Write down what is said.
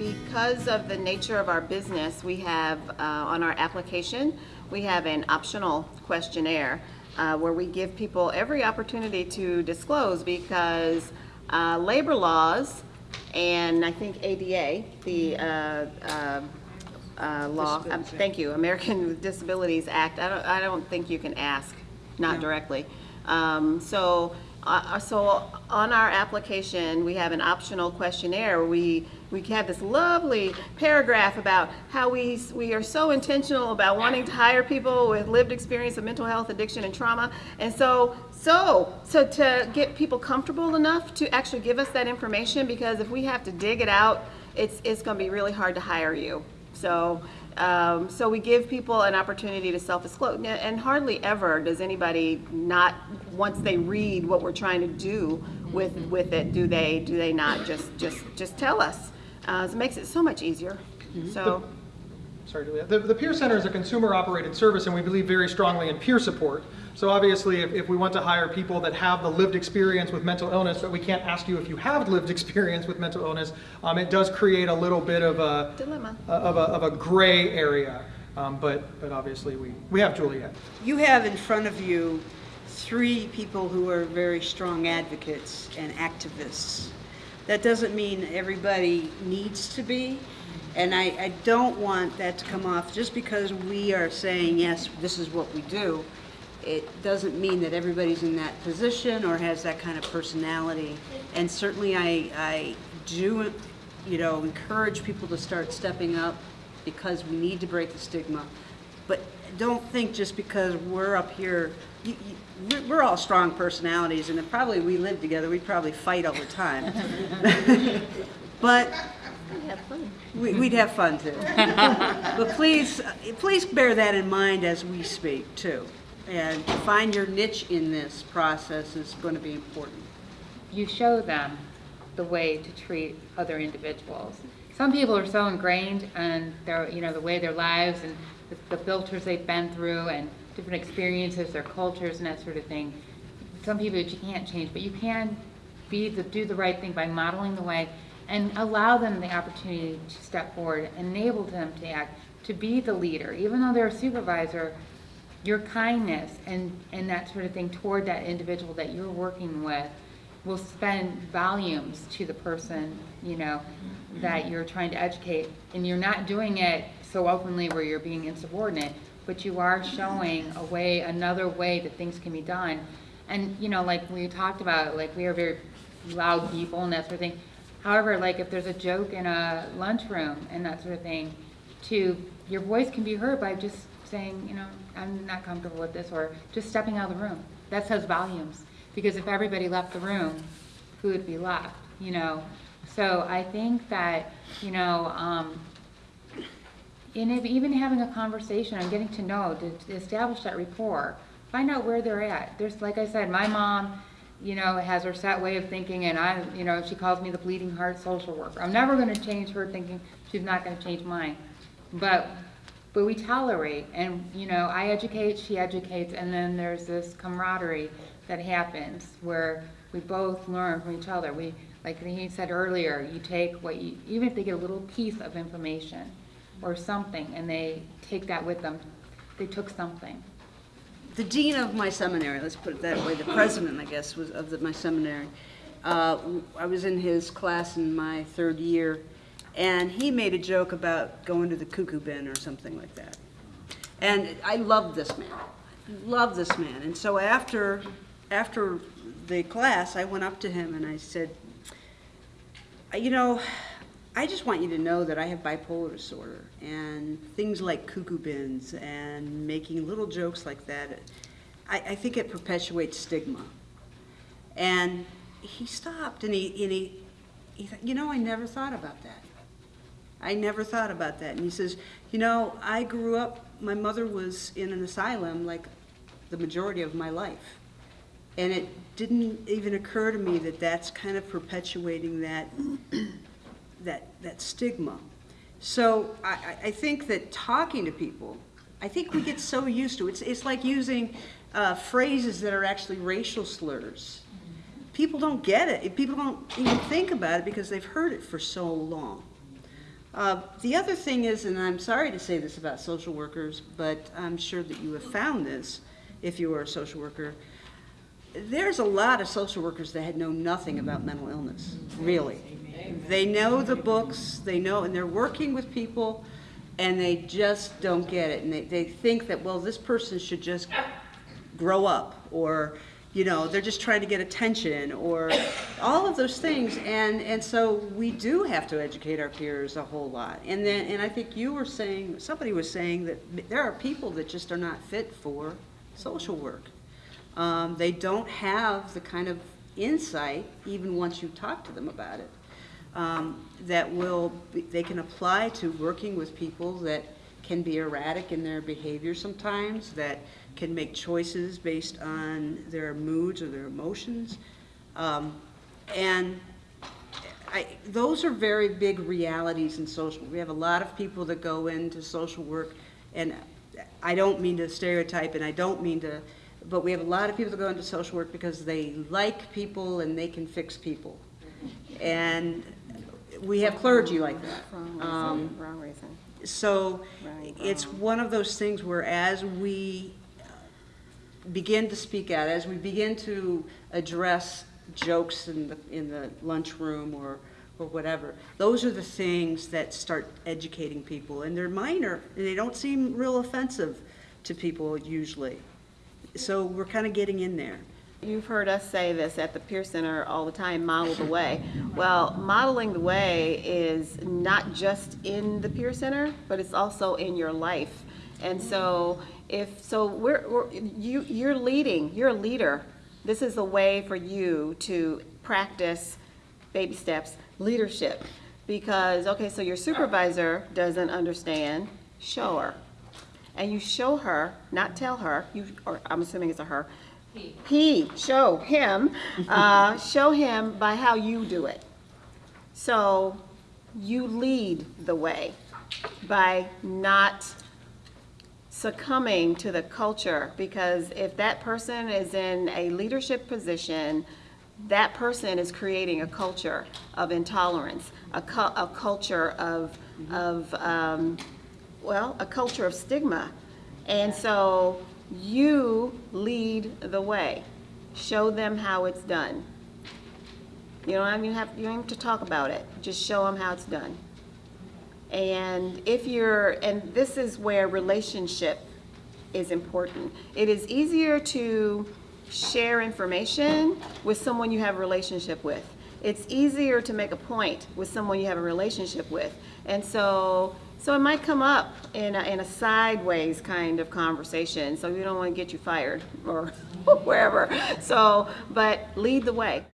because of the nature of our business, we have uh, on our application, we have an optional questionnaire uh, where we give people every opportunity to disclose because uh, labor laws and I think ADA, the uh, uh, uh, law, um, thank you, American with Disabilities Act, I don't, I don't think you can ask, not directly. Um, So, uh, so on our application, we have an optional questionnaire. We, we have this lovely paragraph about how we, we are so intentional about wanting to hire people with lived experience of mental health, addiction, and trauma. And so, so, so to get people comfortable enough to actually give us that information, because if we have to dig it out, it's, it's gonna be really hard to hire you. So, um, so we give people an opportunity to self-disclose, and hardly ever does anybody not, once they read what we're trying to do with, with it, do they, do they not just, just, just tell us? Uh, it makes it so much easier, so. Sorry, Julia. The, the Peer Center is a consumer-operated service, and we believe very strongly in peer support. So obviously, if, if we want to hire people that have the lived experience with mental illness, but we can't ask you if you have lived experience with mental illness, um, it does create a little bit of a Dilemma. of a, of a gray area. Um, but, but obviously, we, we have Juliet. You have in front of you three people who are very strong advocates and activists. That doesn't mean everybody needs to be, and I, I don't want that to come off, just because we are saying, yes, this is what we do, it doesn't mean that everybody's in that position or has that kind of personality. And certainly I, I do, you know, encourage people to start stepping up because we need to break the stigma. But don't think just because we're up here, you, you, we're, all strong personalities, and probably we live together, we'd probably fight all the time. but we, we'd have fun too. but please, please bear that in mind as we speak too. And to find your niche in this process is going to be important. you show them the way to treat other individuals. Some people are so ingrained in their, you know, the way their lives and the, the filters they've been through and different experiences, their cultures and that sort of thing. Some people you can't change, but you can be the, do the right thing by modeling the way and allow them the opportunity to step forward, enable them to act, to be the leader, even though they're a supervisor, your kindness and, and that sort of thing toward that individual that you're working with will spend volumes to the person, you know, mm-hmm. that you're trying to educate. And you're not doing it so openly where you're being insubordinate, but you are mm-hmm. showing a way, another way that things can be done. And, you know, like we talked about, like we are very loud people and that sort of thing. However, like if there's a joke in a lunchroom and that sort of thing, to, your voice can be heard by just saying, you know, I'm not comfortable with this, or just stepping out of the room. That says volumes. Because if everybody left the room, who would be left, you know? So I think that, you know, um, and if, even having a conversation and getting to know, to, to establish that rapport, find out where they're at. There's, like I said, my mom, you know, has her set way of thinking, and I, you know, she calls me the bleeding heart social worker. I'm never going to change her thinking. She's not going to change mine. But, but we tolerate, and you know, I educate, she educates, and then there's this camaraderie that happens where we both learn from each other. We, like he said earlier, you take what you, even if they get a little piece of information or something, and they take that with them, they took something. the dean of my seminary, let's put it that way, the president, I guess, was of the, my seminary. Uh, I was in his class in my third year, and he made a joke about going to the cuckoo bin or something like that. And I loved this man, loved this man. And so after, after the class, I went up to him and I said, you know, I just want you to know that I have bipolar disorder and things like cuckoo bins and making little jokes like that, I, I think it perpetuates stigma. And he stopped and he, and he, he thought, you know, I never thought about that. I never thought about that. And he says, you know, I grew up, my mother was in an asylum like the majority of my life. And it didn't even occur to me that that's kind of perpetuating that that, that stigma. So I, I- think that talking to people, I think we get so used to it. It's, it's like using uh, phrases that are actually racial slurs. People don't get it. People don't even think about it because they've heard it for so long. Uh, The other thing is, and I'm sorry to say this about social workers, but I'm sure that you have found this if you are a social worker. There's a lot of social workers that had know nothing about mental illness, really. They know the books, they know, and they're working with people, and they just don't get it. And they, they think that, well, this person should just grow up, or, you know, they're just trying to get attention, or all of those things. And, and so we do have to educate our peers a whole lot. And then, and I think you were saying, somebody was saying that there are people that just are not fit for social work. Um, they don't have the kind of insight, even once you talk to them about it, um, that will, be- they can apply to working with people that can be erratic in their behavior sometimes, that can make choices based on their moods or their emotions. Um, and I, those are very big realities in social. We have a lot of people that go into social work, and I don't mean to stereotype, and I don't mean to, but we have a lot of people that go into social work because they like people and they can fix people. And we have clergy like that. Wrong Um, wrong reason. so it's one of those things where as we begin to speak out, as we begin to address jokes in the, in the lunchroom or, or whatever, those are the things that start educating people. And they're minor, and they don't seem real offensive to people usually. So we're kind of getting in there. You've heard us say this at the Peer Center all the time, model the way. Well, modeling the way is not just in the Peer Center, but it's also in your life. And so if, so we're, we're, you, you're leading, you're a leader. This is a way for you to practice baby steps, leadership. Because, okay, so your supervisor doesn't understand, show her. And you show her, not tell her, you, or I'm assuming it's a her. He, he show him, uh, show him by how you do it. So you lead the way by not succumbing to the culture because if that person is in a leadership position, that person is creating a culture of intolerance, a, cu- a culture of, of um, well, a culture of stigma. And so you lead the way. Show them how it's done. You don't even have, you don't have to talk about it. Just show them how it's done. And if you're, and this is where relationship is important. It is easier to share information with someone you have a relationship with. It's easier to make a point with someone you have a relationship with. And so, so it might come up in a, in a sideways kind of conversation, so we don't want to get you fired or wherever. So, but lead the way.